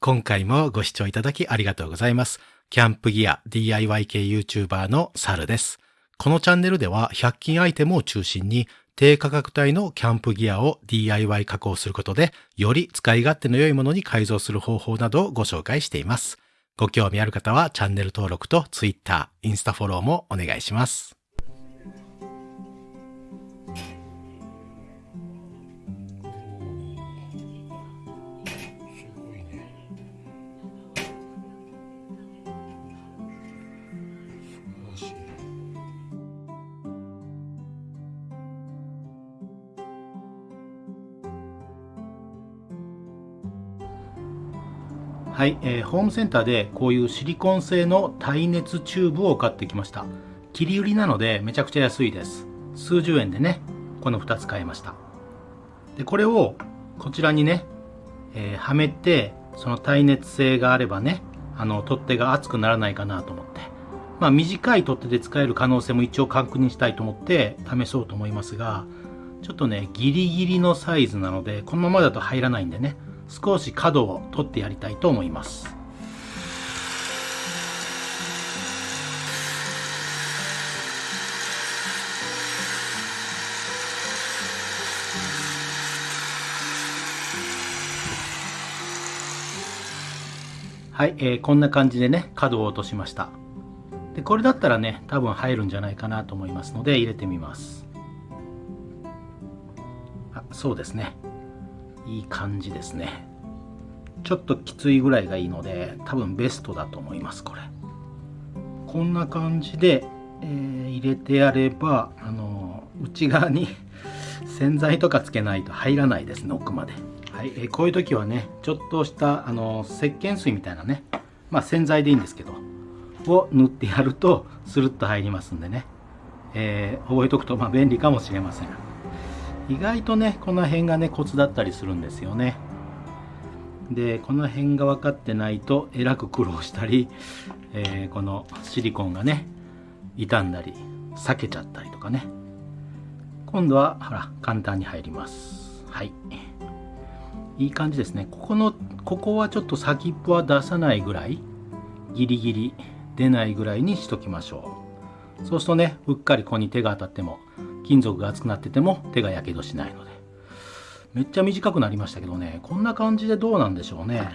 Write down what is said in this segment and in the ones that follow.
今回もご視聴いただきありがとうございます。キャンプギア DIY 系 YouTuber のサルです。このチャンネルでは100均アイテムを中心に低価格帯のキャンプギアを DIY 加工することでより使い勝手の良いものに改造する方法などをご紹介しています。ご興味ある方はチャンネル登録と Twitter、インスタフォローもお願いします。はい、えーホームセンターでこういうシリコン製の耐熱チューブを買ってきました。切り売りなのでめちゃくちゃ安いです。数十円でねこの2つ買いました。でこれをこちらにね、えーはめてその耐熱性があればねあの取っ手が熱くならないかなと思って。まあ短い取っ手で使える可能性も一応確認したいと思って試そうと思いますがちょっとねギリギリのサイズなのでこのままだと入らないんでね少し角を取ってやりたいと思います。はい、えーこんな感じでね角を落としました。でこれだったらね多分入るんじゃないかなと思いますので入れてみます。あそうですね。いい感じですね。ちょっときついぐらいがいいので多分ベストだと思いますこれ。こんな感じで、えー入れてやればあの内側に 洗剤とかつけないと入らないですね奥まで。はい、えーこういう時はねちょっとしたあの石鹸水みたいなねまあ洗剤でいいんですけどを塗ってやるとスルッと入りますんでね、えー覚えとくとま便利かもしれません。意外とねこの辺がねコツだったりするんですよね。でこの辺が分かってないとえらく苦労したり、えーこのシリコンがね傷んだり裂けちゃったりとかね。今度はほら簡単に入ります。はい。いい感じですね。ここのここはちょっと先っぽは出さないぐらいギリギリ出ないぐらいにしときましょう。そうするとねうっかりここに手が当たっても金属が熱くなってても手がやけどしないので。めっちゃ短くなりましたけどね。こんな感じでどうなんでしょうね。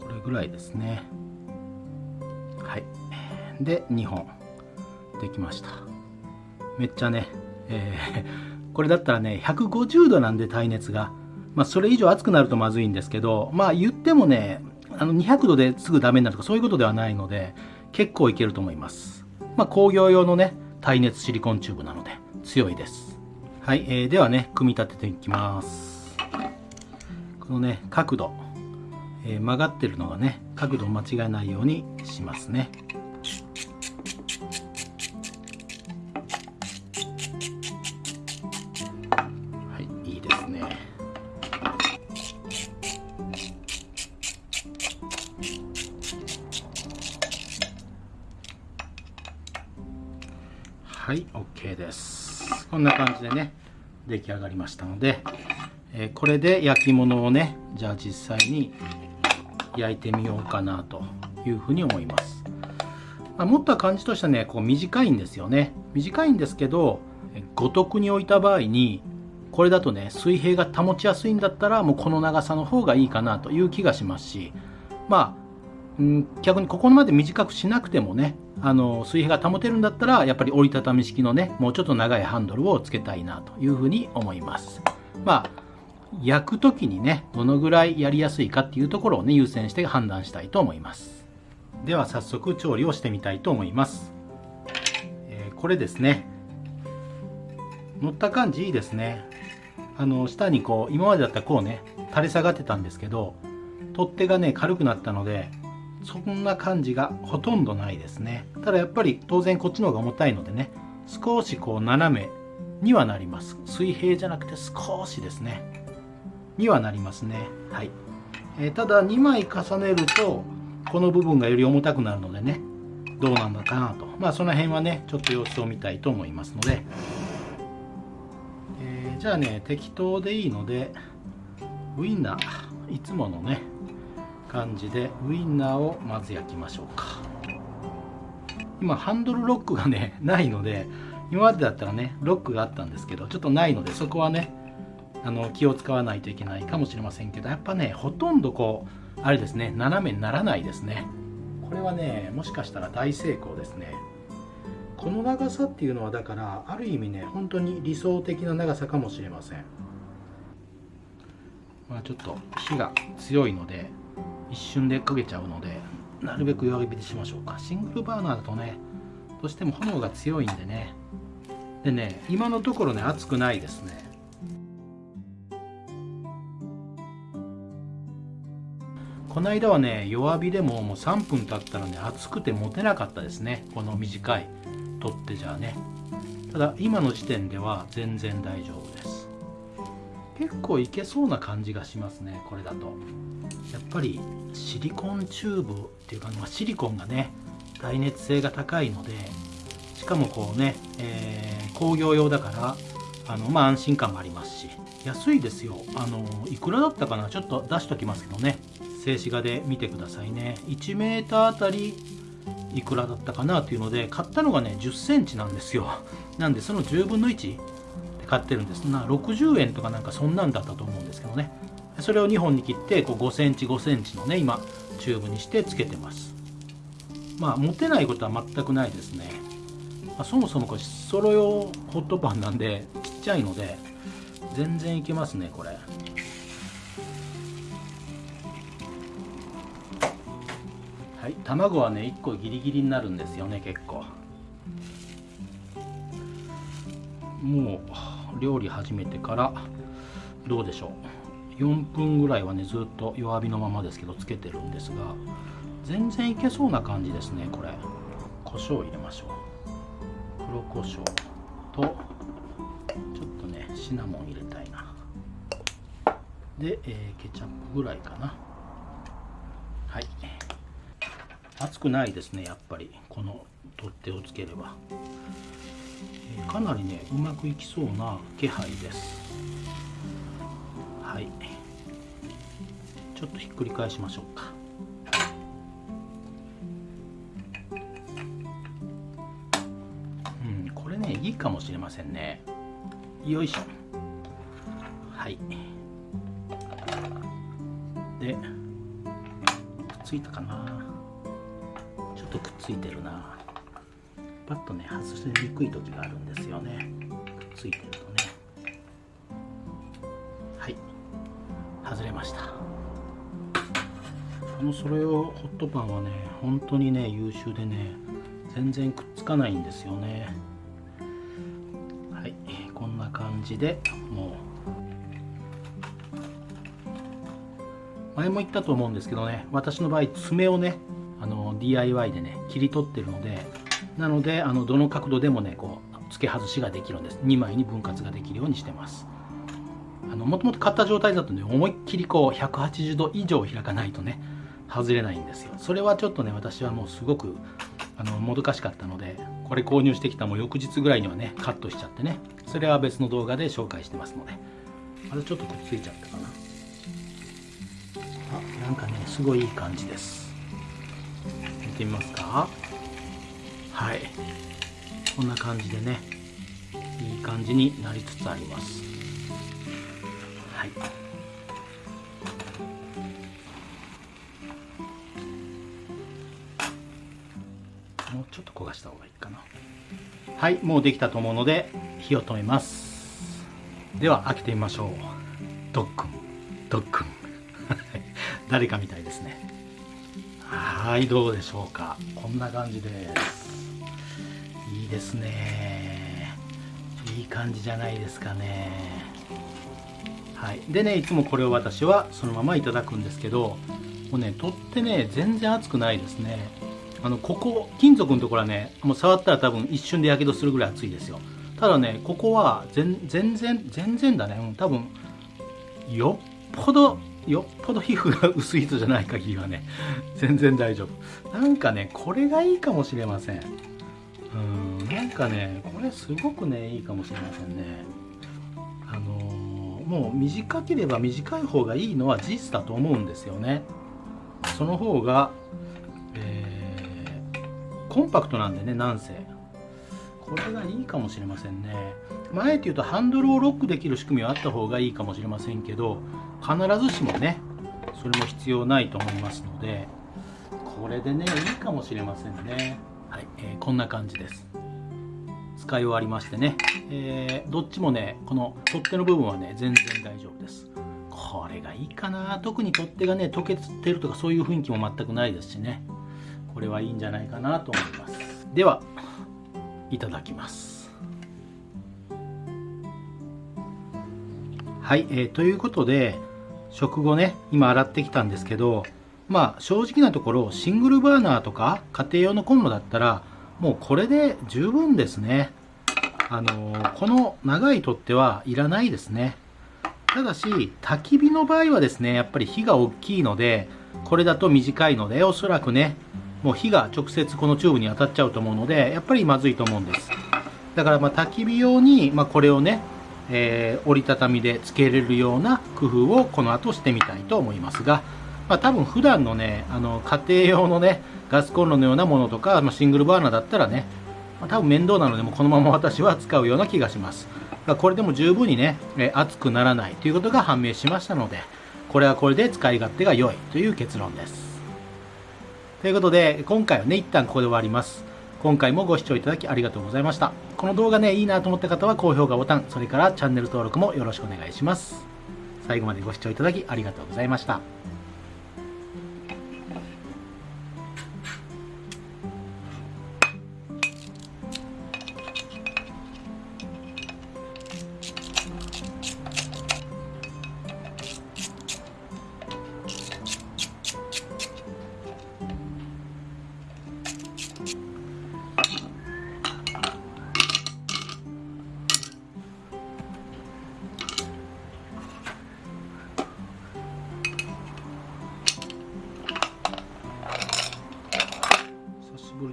これぐらいですね。はい。で2本。できました。めっちゃね、えー これだったらね150度なんで耐熱がまあそれ以上熱くなるとまずいんですけどまあ言ってもねあの200度ですぐダメになるとかそういうことではないので結構いけると思います。まあ工業用のね耐熱シリコンチューブなので強いです。はい、えーではね組み立てていきます。このね角度。えー曲がってるのがね角度を間違えないようにしますね。はい OK です。こんな感じでね出来上がりましたので、えーこれで焼き物をねじゃあ実際に焼いてみようかなというふうに思います、まあ、持った感じとしてはねこう短いんですよね。短いんですけどえ五徳に置いた場合にこれだとね水平が保ちやすいんだったらもうこの長さの方がいいかなという気がしますしまあん逆にここまで短くしなくてもねあの水平が保てるんだったらやっぱり折りたたみ式のねもうちょっと長いハンドルをつけたいなというふうに思います。まあ焼く時にねどのぐらいやりやすいかっていうところをね優先して判断したいと思います。では早速調理をしてみたいと思います、えーこれですね。乗った感じいいですね。あの下にこう今までだったらこうね垂れ下がってたんですけど取っ手がね軽くなったのでそんな感じがほとんどないですね。ただやっぱり当然こっちの方が重たいのでね少しこう斜めにはなります。水平じゃなくて少しですね。にはなりますね。はい、えー、ただ2枚重ねるとこの部分がより重たくなるのでねどうなんだかなと。まあその辺はねちょっと様子を見たいと思いますので、えー、じゃあね適当でいいのでウインナーいつものね感じでウインナーをまず焼きましょうか。今ハンドルロックがね ないので今までだったらねロックがあったんですけどちょっとないのでそこはねあの気を使わないといけないかもしれませんけどやっぱねほとんどこうあれですね斜めにならないですね。これはねもしかしたら大成功ですね。この長さっていうのはだからある意味ね本当に理想的な長さかもしれません。まあちょっと火が強いので一瞬で焦げちゃうのでなるべく弱火でしましょうか。シングルバーナーだとねどうしても炎が強いんでね。でね今のところね熱くないですね。この間はね弱火でももう3分経ったらね熱くて持てなかったですね。この短い取っ手じゃあね。ただ今の時点では全然大丈夫です。結構いけそうな感じがしますねこれだと。やっぱりシリコンチューブっていうか、まあ、シリコンがね耐熱性が高いのでしかもこうね、えー、工業用だからあのまあ安心感もありますし。安いですよ。あのいくらだったかな？ちょっと出しときますけどね。静止画で見てくださいね。1m あたりいくらだったかな？というので買ったのがね1 0センチなんですよ。なんでその10分の1買ってるんです。な60円とかなんかそんなんだったと思うんですけどね。それを2本に切ってこう5センチ5センチのね今チューブにしてつけてます。まあ持てないことは全くないですね、まあ、そもそもこれソロ用ホットパンなんでちっちゃいので全然いけますねこれ。はい卵はね1個ギリギリになるんですよね結構。もう料理始めてからどうでしょう。4分ぐらいはねずっと弱火のままですけどつけてるんですが全然いけそうな感じですねこれ。胡椒入れましょう。黒胡椒とちょっとねシナモン入れたいな。で、えー、ケチャップぐらいかな。はい。熱くないですねやっぱり。この取っ手をつければ、かなりねうまくいきそうな気配です。はい。ちょっとひっくり返しましょうか。うんこれねいいかもしれませんね。よいしょ。はい。でくっついたかな。ちょっとくっついてるな。パッとね外しにくい時があるんですよね。ついてるとね。はい。外れました。このそれをホットパンはね本当にね優秀でね全然くっつかないんですよね。はい。こんな感じでもう。前も言ったと思うんですけどね私の場合爪をねあの DIY でね切り取ってるのでなのであのどの角度でもねこう付け外しができるんです。2枚に分割ができるようにしてます。あのもともと買った状態だとね思いっきりこう180度以上開かないとね外れないんですよ。それはちょっとね私はもうすごくあのもどかしかったのでこれ購入してきたもう翌日ぐらいにはねカットしちゃってねそれは別の動画で紹介してますので。まだちょっとくっついちゃったかな。あなんかねすごいいい感じです。見てみますか。はい。こんな感じでねいい感じになりつつあります。はい。もうちょっと焦がした方がいいかな。はいもうできたと思うので火を止めます。では開けてみましょう。ドックン。ドックン。誰かみたいですね。はいどうでしょうか。こんな感じです。いいですね。いい感じじゃないですかね。はい。でねいつもこれを私はそのままいただくんですけどもうね取ってね全然熱くないですね。あのここ金属のところはねもう触ったら多分一瞬でやけどするぐらい熱いですよ。ただねここは全然全然だね、うん、多分よっぽどよっぽど皮膚が薄い人じゃない限りはね全然大丈夫。なんかねこれがいいかもしれません。うん。なんかねこれすごくねいいかもしれませんね。あのーもう短ければ短い方がいいのは事実だと思うんですよね。その方が、えーコンパクトなんでねなんせ。これがいいかもしれませんね。まああえて言うとハンドルをロックできる仕組みはあった方がいいかもしれませんけど必ずしもねそれも必要ないと思いますのでこれでねいいかもしれませんね。はい、えーこんな感じです。使い終わりましてね、えーどっちもねこの取っ手の部分はね全然大丈夫です。これがいいかな。特に取っ手がね溶けてるとかそういう雰囲気も全くないですしね。これはいいんじゃないかなと思います。ではいただきます。はい、えーということで食後ね今洗ってきたんですけどまあ正直なところシングルバーナーとか家庭用のコンロだったらもうこれで十分ですね。あのーこの長い取っ手はいらないですね。ただし焚き火の場合はですねやっぱり火が大きいのでこれだと短いのでおそらくねもう火が直接このチューブに当たっちゃうと思うのでやっぱりまずいと思うんです。だからまあ焚き火用に、まあ、これをね、えー折りたたみでつけれるような工夫をこの後してみたいと思いますが、まあ、多分普段のねあの家庭用のねガスコンロのようなものとか、まあ、シングルバーナーだったらね、まあ、多分面倒なのでもこのまま私は使うような気がします。だからこれでも十分にね、え熱くならないということが判明しましたのでこれはこれで使い勝手が良いという結論です。ということで今回はね一旦ここで終わります。今回もご視聴いただきありがとうございました。この動画ねいいなと思った方は高評価ボタンそれからチャンネル登録もよろしくお願いします。最後までご視聴いただきありがとうございました。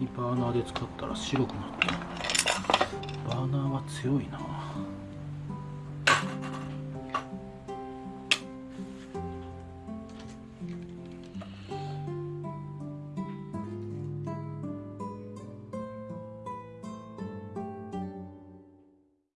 にバーナーで使ったら白くなったバーナーは強いな。